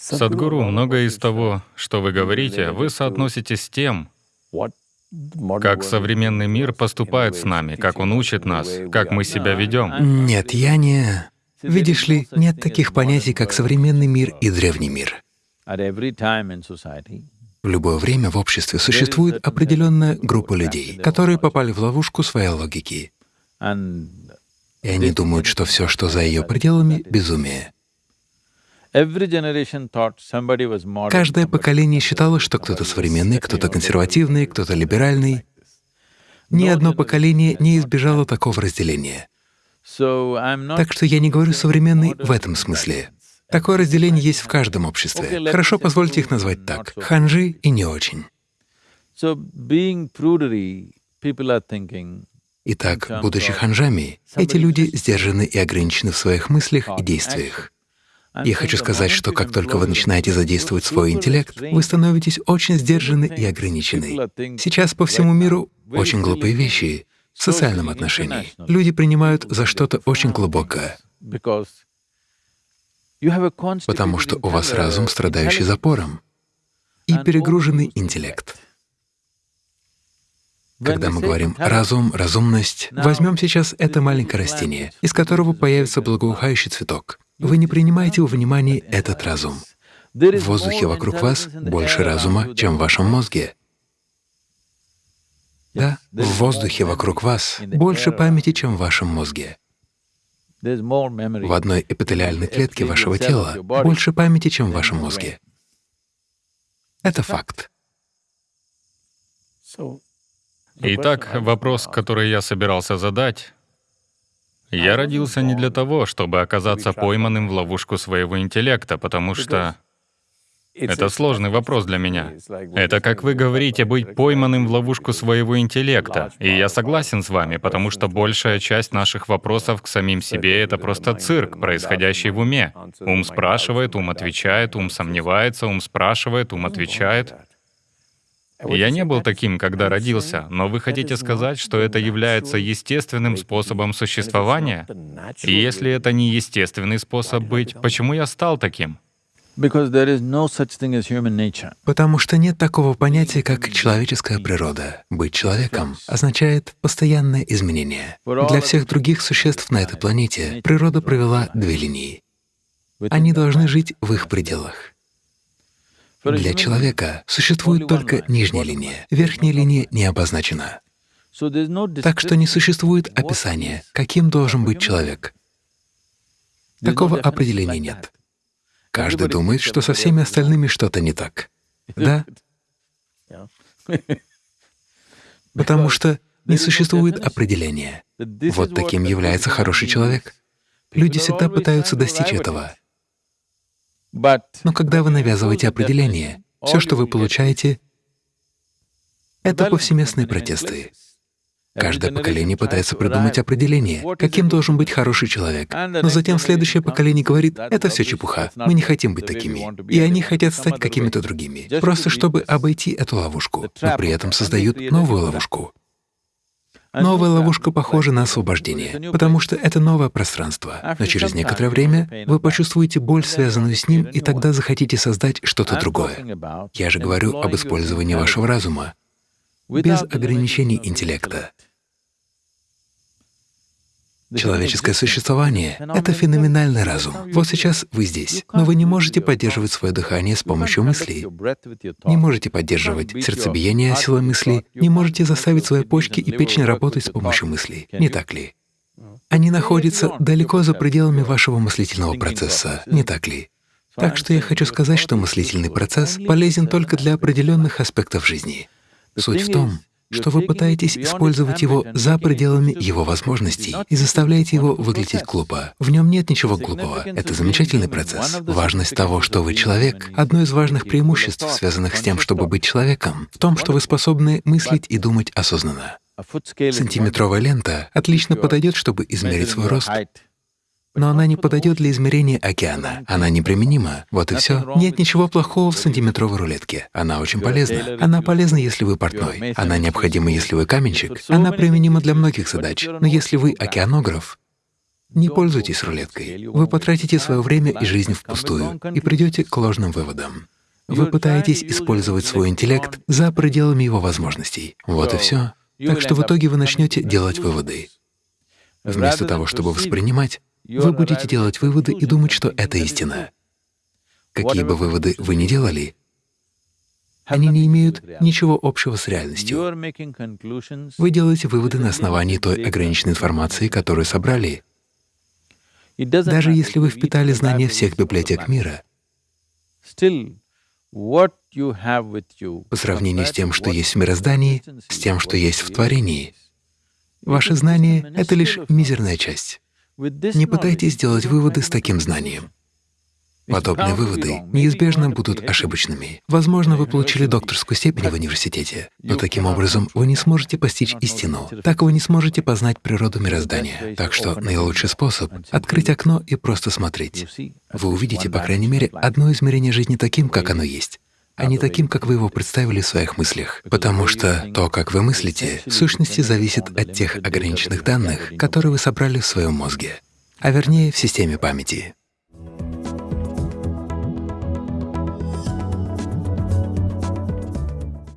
Садгуру, многое из того, что вы говорите, вы соотносите с тем, как современный мир поступает с нами, как он учит нас, как мы себя ведем. Нет, я не... Видишь ли, нет таких понятий, как современный мир и древний мир. В любое время в обществе существует определенная группа людей, которые попали в ловушку своей логики. И они думают, что все, что за ее пределами — безумие. Каждое поколение считало, что кто-то современный, кто-то консервативный, кто-то либеральный. Ни одно поколение не избежало такого разделения. Так что я не говорю «современный» в этом смысле. Такое разделение есть в каждом обществе. Хорошо, позвольте их назвать так — ханжи и не очень. Итак, будучи ханжами, эти люди сдержаны и ограничены в своих мыслях и действиях. Я хочу сказать, что как только вы начинаете задействовать свой интеллект, вы становитесь очень сдержаны и ограничены. Сейчас по всему миру очень глупые вещи в социальном отношении. Люди принимают за что-то очень глубокое, потому что у вас разум, страдающий запором, и перегруженный интеллект. Когда мы говорим «разум», «разумность», возьмем сейчас это маленькое растение, из которого появится благоухающий цветок. Вы не принимаете во внимание этот разум. В воздухе вокруг вас больше разума, чем в вашем мозге. Да, в воздухе вокруг вас больше памяти, чем в вашем мозге. В одной эпителиальной клетке вашего тела больше памяти, чем в вашем мозге. Это факт. Итак, вопрос, который я собирался задать. Я родился не для того, чтобы оказаться пойманным в ловушку своего интеллекта, потому что это сложный вопрос для меня. Это, как вы говорите, быть пойманным в ловушку своего интеллекта. И я согласен с вами, потому что большая часть наших вопросов к самим себе — это просто цирк, происходящий в уме. Ум спрашивает, ум отвечает, ум сомневается, ум спрашивает, ум отвечает. Я не был таким, когда родился, но вы хотите сказать, что это является естественным способом существования? И если это не естественный способ быть, почему я стал таким? Потому что нет такого понятия, как человеческая природа. Быть человеком означает постоянное изменение. Для всех других существ на этой планете природа провела две линии. Они должны жить в их пределах. Для человека существует только нижняя линия, верхняя линия не обозначена. Так что не существует описания, каким должен быть человек. Такого определения нет. Каждый думает, что со всеми остальными что-то не так. Да? Потому что не существует определения. Вот таким является хороший человек. Люди всегда пытаются достичь этого. Но когда вы навязываете определение, все, что вы получаете, это повсеместные протесты. Каждое поколение пытается придумать определение, каким должен быть хороший человек. Но затем следующее поколение говорит, это все чепуха, мы не хотим быть такими. И они хотят стать какими-то другими, просто чтобы обойти эту ловушку, но при этом создают новую ловушку. Новая ловушка похожа на освобождение, потому что это новое пространство. Но через некоторое время вы почувствуете боль, связанную с ним, и тогда захотите создать что-то другое. Я же говорю об использовании вашего разума, без ограничений интеллекта. Человеческое существование — это феноменальный разум. Вот сейчас вы здесь, но вы не можете поддерживать свое дыхание с помощью мыслей, не можете поддерживать сердцебиение силой мысли, не можете заставить свои почки и печень работать с помощью мыслей, не так ли? Они находятся далеко за пределами вашего мыслительного процесса, не так ли? Так что я хочу сказать, что мыслительный процесс полезен только для определенных аспектов жизни. Суть в том, что вы пытаетесь использовать его за пределами его возможностей и заставляете его выглядеть глупо. В нем нет ничего глупого. Это замечательный процесс. Важность того, что вы человек — одно из важных преимуществ, связанных с тем, чтобы быть человеком, в том, что вы способны мыслить и думать осознанно. Сантиметровая лента отлично подойдет, чтобы измерить свой рост, но она не подойдет для измерения океана. Она неприменима. Вот и все. Нет ничего плохого в сантиметровой рулетке. Она очень полезна. Она полезна, если вы портной. Она необходима, если вы каменщик. Она применима для многих задач. Но если вы океанограф, Не пользуйтесь рулеткой. Вы потратите свое время и жизнь впустую и придете к ложным выводам. Вы пытаетесь использовать свой интеллект за пределами его возможностей. Вот и все. Так что в итоге вы начнете делать выводы. Вместо того, чтобы воспринимать, вы будете делать выводы и думать, что это истина. Какие бы выводы вы ни делали, они не имеют ничего общего с реальностью. Вы делаете выводы на основании той ограниченной информации, которую собрали. Даже если вы впитали знания всех библиотек мира, по сравнению с тем, что есть в мироздании, с тем, что есть в творении, ваши знания — это лишь мизерная часть. Не пытайтесь сделать выводы с таким знанием. Подобные выводы неизбежно будут ошибочными. Возможно, вы получили докторскую степень в университете, но таким образом вы не сможете постичь истину. Так вы не сможете познать природу мироздания. Так что наилучший способ — открыть окно и просто смотреть. Вы увидите, по крайней мере, одно измерение жизни таким, как оно есть а не таким, как вы его представили в своих мыслях. Потому что то, как вы мыслите, в сущности зависит от тех ограниченных данных, которые вы собрали в своем мозге, а вернее в системе памяти.